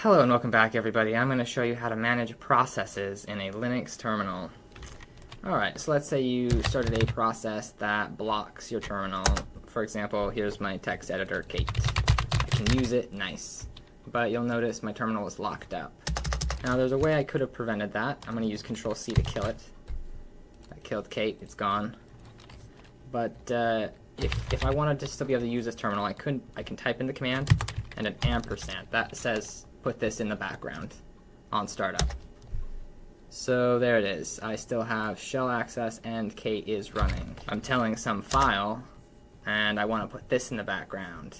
Hello and welcome back everybody. I'm going to show you how to manage processes in a Linux terminal. Alright, so let's say you started a process that blocks your terminal. For example, here's my text editor, Kate. I can use it, nice. But you'll notice my terminal is locked up. Now there's a way I could have prevented that. I'm going to use Control C to kill it. I killed Kate, it's gone. But uh, if, if I wanted to still be able to use this terminal, I couldn't. I can type in the command and an ampersand. That says put this in the background on startup. So there it is. I still have shell access and Kate is running. I'm tailing some file and I want to put this in the background,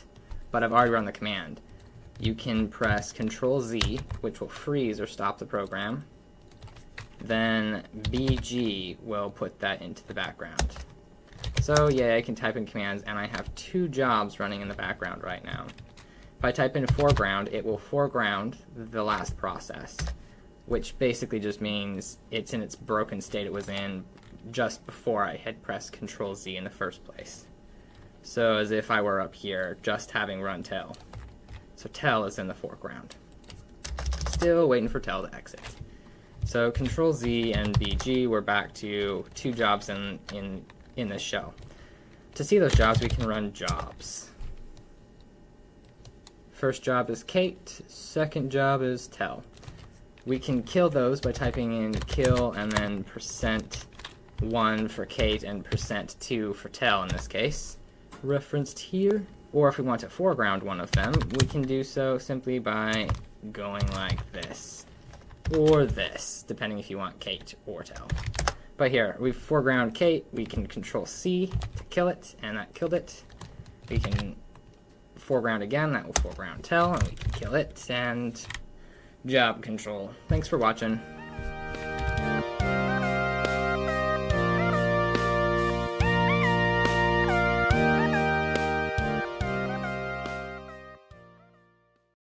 but I've already run the command. You can press Control Z, which will freeze or stop the program. Then BG will put that into the background. So yeah, I can type in commands and I have two jobs running in the background right now. If I type in foreground, it will foreground the last process, which basically just means it's in its broken state it was in just before I had pressed Control Z in the first place. So as if I were up here, just having run tail. So tail is in the foreground. Still waiting for tail to exit. So Control Z and BG, we're back to two jobs in, in, in this shell. To see those jobs, we can run jobs. First job is Kate, second job is tail. We can kill those by typing in kill and then percent 1 for Kate and percent 2 for tail in this case, referenced here. Or if we want to foreground one of them, we can do so simply by going like this. Or this, depending if you want Kate or tail. But here, we've foreground Kate, we can control C to kill it, and that killed it. We can foreground again, that will foreground tail, and we can kill it, and job control. Thanks for watching.